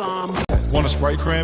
thumb. Want a Sprite cranberry?